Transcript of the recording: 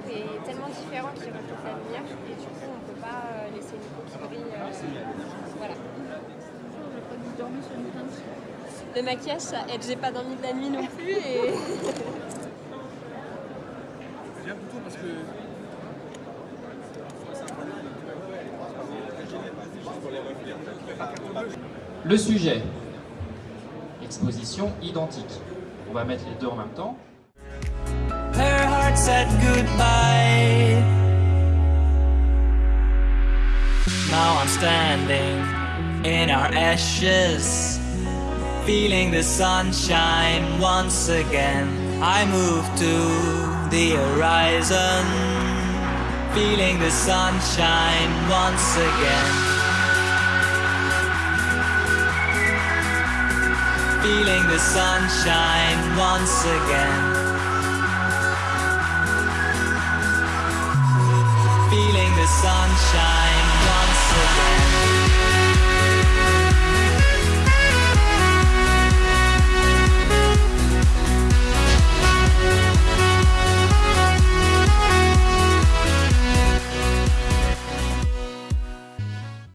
est tellement différent qu'il reflète l'avenir et du coup on ne peut pas euh, laisser une peau qui brille. voilà. Le maquillage ça aide, j'ai pas dormi de la nuit non plus et. Le sujet, exposition identique. On va mettre les deux en même temps. Said goodbye. Now I'm standing in our ashes, feeling the sunshine once again. I move to the horizon, feeling the sunshine once again. Feeling the sunshine once again. the sunshine once again.